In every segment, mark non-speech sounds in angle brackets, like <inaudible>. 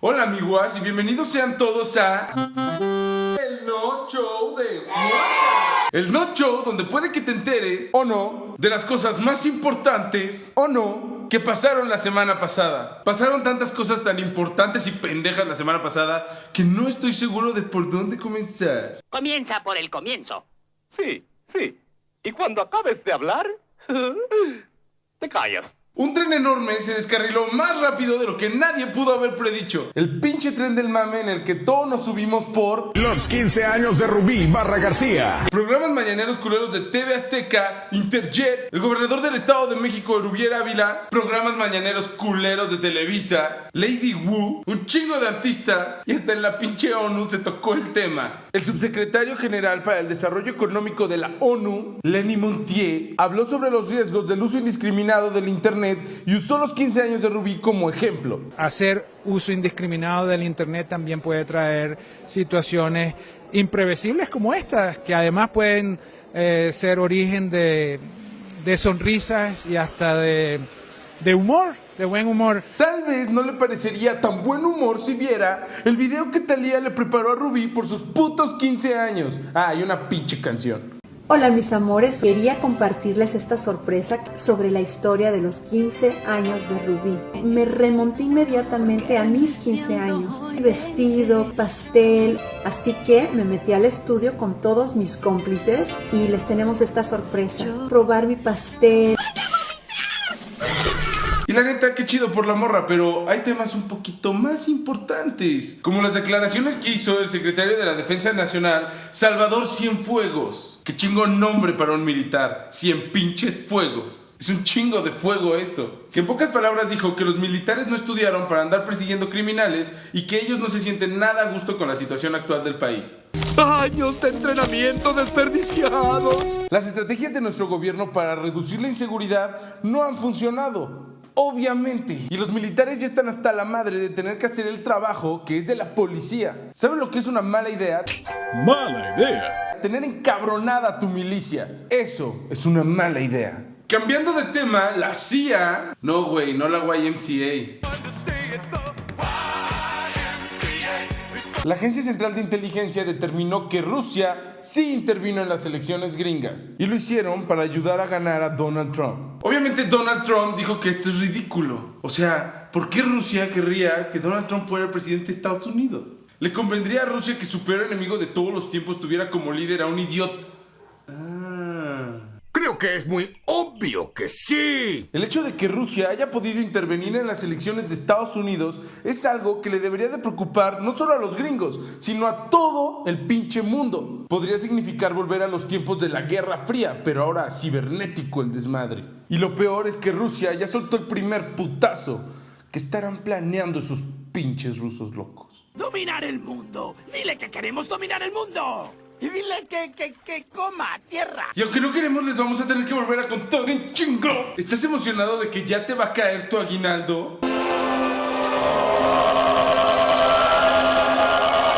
Hola amiguas y bienvenidos sean todos a El No Show de. El No Show donde puede que te enteres o no de las cosas más importantes o no que pasaron la semana pasada. Pasaron tantas cosas tan importantes y pendejas la semana pasada que no estoy seguro de por dónde comenzar. Comienza por el comienzo. Sí, sí. Y cuando acabes de hablar, <laughs> te callas. Un tren enorme se descarriló más rápido de lo que nadie pudo haber predicho. El pinche tren del mame en el que todos nos subimos por Los 15 años de Rubí Barra García. programas mañaneros culeros de TV Azteca, Interjet, el gobernador del Estado de México, Rubier Ávila, programas mañaneros culeros de Televisa, Lady Wu, un chingo de artistas y hasta en la pinche ONU se tocó el tema. El subsecretario general para el Desarrollo Económico de la ONU, Lenny Montier, habló sobre los riesgos del uso indiscriminado del Internet y usó los 15 años de Rubí como ejemplo. hacer uso indiscriminado del Internet también puede traer situaciones imprevisibles como estas, que además pueden eh, ser origen de, de sonrisas y hasta de, de humor, de buen humor. Tal vez no le parecería tan buen humor si viera el video que Talía le preparó a Rubí por sus putos 15 años. Ah, y una pinche canción. Hola mis amores, quería compartirles esta sorpresa sobre la historia de los 15 años de Rubí. Me remonté inmediatamente a mis 15 años, vestido, pastel, así que me metí al estudio con todos mis cómplices y les tenemos esta sorpresa, probar mi pastel. Y la neta, qué chido por la morra, pero hay temas un poquito más importantes. Como las declaraciones que hizo el secretario de la Defensa Nacional, Salvador Cienfuegos. Qué chingón nombre para un militar. Cien pinches fuegos. Es un chingo de fuego eso. Que en pocas palabras dijo que los militares no estudiaron para andar persiguiendo criminales y que ellos no se sienten nada a gusto con la situación actual del país. Años de entrenamiento desperdiciados. Las estrategias de nuestro gobierno para reducir la inseguridad no han funcionado. Obviamente. Y los militares ya están hasta la madre de tener que hacer el trabajo que es de la policía. ¿Saben lo que es una mala idea? Mala idea. Tener encabronada tu milicia. Eso es una mala idea. Cambiando de tema, la CIA... No, güey, no la YMCA. La Agencia Central de Inteligencia determinó que Rusia sí intervino en las elecciones gringas y lo hicieron para ayudar a ganar a Donald Trump. Obviamente Donald Trump dijo que esto es ridículo. O sea, ¿por qué Rusia querría que Donald Trump fuera el presidente de Estados Unidos? Le convendría a Rusia que su peor enemigo de todos los tiempos tuviera como líder a un idiota. Ah. Creo que es muy obvio que sí. El hecho de que Rusia haya podido intervenir en las elecciones de Estados Unidos es algo que le debería de preocupar no solo a los gringos, sino a todo el pinche mundo. Podría significar volver a los tiempos de la Guerra Fría, pero ahora cibernético el desmadre. Y lo peor es que Rusia ya soltó el primer putazo. que estarán planeando esos pinches rusos locos? ¡Dominar el mundo! ¡Dile que queremos dominar el mundo! Y dile que, que, que coma tierra. Y aunque no queremos, les vamos a tener que volver a contar en chingo. ¿Estás emocionado de que ya te va a caer tu aguinaldo?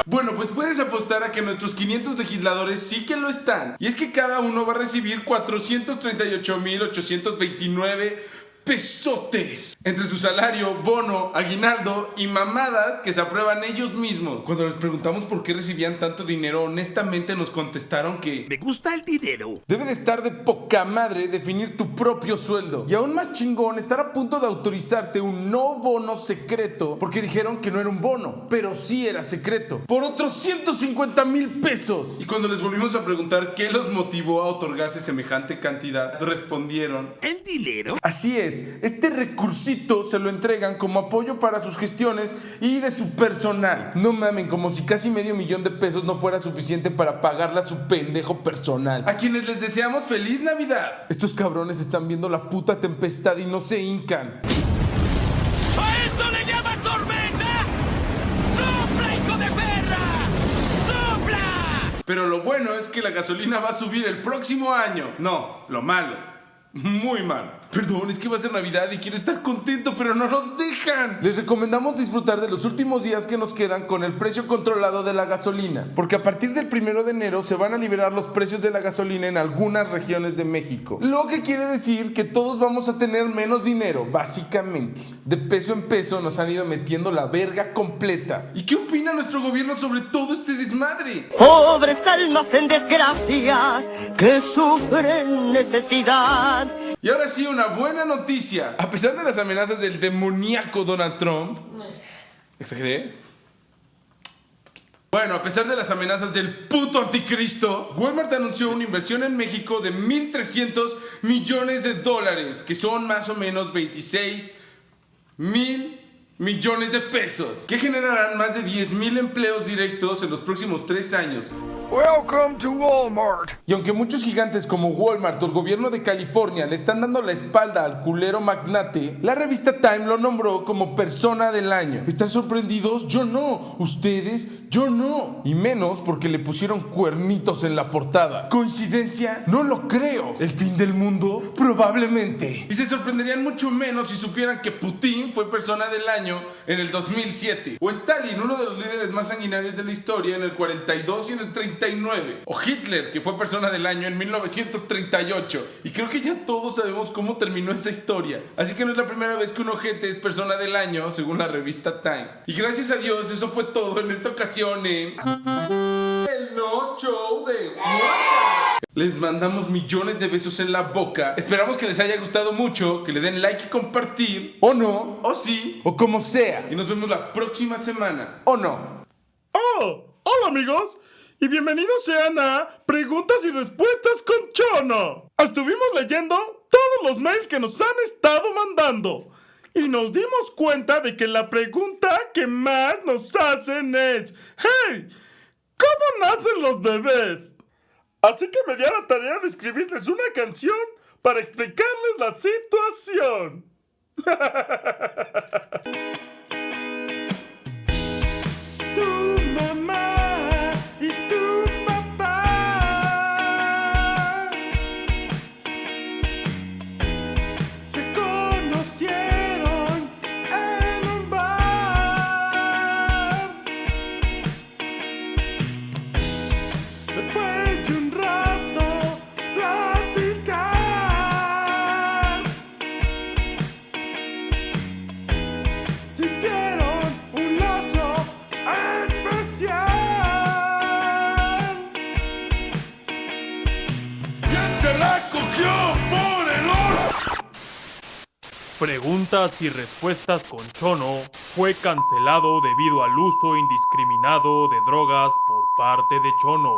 Bueno, pues puedes apostar a que nuestros 500 legisladores sí que lo están. Y es que cada uno va a recibir 438.829 pesotes entre su salario, bono, aguinaldo y mamadas que se aprueban ellos mismos. Cuando les preguntamos por qué recibían tanto dinero, honestamente nos contestaron que Me gusta el dinero. Debe de estar de poca madre definir tu propio sueldo. Y aún más chingón, estar a punto de autorizarte un no bono secreto porque dijeron que no era un bono, pero sí era secreto. Por otros 150 mil pesos. Y cuando les volvimos a preguntar qué los motivó a otorgarse semejante cantidad, respondieron. ¿El dinero? Así es, este recursito se lo entregan como apoyo para sus gestiones y de su personal. No mamen, como si casi medio millón de pesos no fuera suficiente para pagarle a su pendejo personal. A quienes les deseamos feliz Navidad. Estos cabrones están viendo la puta tempestad y no se hincan. ¡A esto le llamas tormenta! ¡Sopla, hijo de perra! ¡Sopla! Pero lo bueno es que la gasolina va a subir el próximo año. No, lo malo. Muy mal. Perdón, es que va a ser Navidad y quiero estar contento, pero no nos dejan. Les recomendamos disfrutar de los últimos días que nos quedan con el precio controlado de la gasolina, porque a partir del primero de enero se van a liberar los precios de la gasolina en algunas regiones de México. Lo que quiere decir que todos vamos a tener menos dinero, básicamente. De peso en peso nos han ido metiendo la verga completa. ¿Y qué opina nuestro gobierno sobre todo este desmadre? Pobres almas en desgracia que sufren necesidad. Y ahora sí, una buena noticia. A pesar de las amenazas del demoníaco Donald Trump. ¿Exageré? Bueno, a pesar de las amenazas del puto anticristo, Walmart anunció una inversión en México de 1.300 millones de dólares, que son más o menos 26 mil millones de pesos, que generarán más de 10 mil empleos directos en los próximos tres años. Welcome to Walmart. Y aunque muchos gigantes como Walmart o el gobierno de California le están dando la espalda al culero magnate, la revista Time lo nombró como persona del año. ¿Están sorprendidos? Yo no. ¿Ustedes? Yo no. Y menos porque le pusieron cuernitos en la portada. ¿Coincidencia? No lo creo. ¿El fin del mundo? Probablemente. Y se sorprenderían mucho menos si supieran que Putin fue persona del año en el 2007. O Stalin, uno de los líderes más sanguinarios de la historia, en el 42 y en el 39. O Hitler, que fue persona del año en 1938. Y creo que ya todos sabemos cómo terminó esa historia. Así que no es la primera vez que un ojete es persona del año, según la revista Time. Y gracias a Dios, eso fue todo en esta ocasión en... El No Show de. Les mandamos millones de besos en la boca. Esperamos que les haya gustado mucho, que le den like y compartir. O no, o sí, o como sea. Y nos vemos la próxima semana. ¿O no? Oh, hola amigos y bienvenidos sean a Preguntas y Respuestas con Chono. Estuvimos leyendo todos los mails que nos han estado mandando y nos dimos cuenta de que la pregunta que más nos hacen es, hey, ¿cómo nacen los bebés? Así que me di a la tarea de escribirles una canción para explicarles la situación. <laughs> Preguntas y respuestas con Chono fue cancelado debido al uso indiscriminado de drogas por parte de Chono.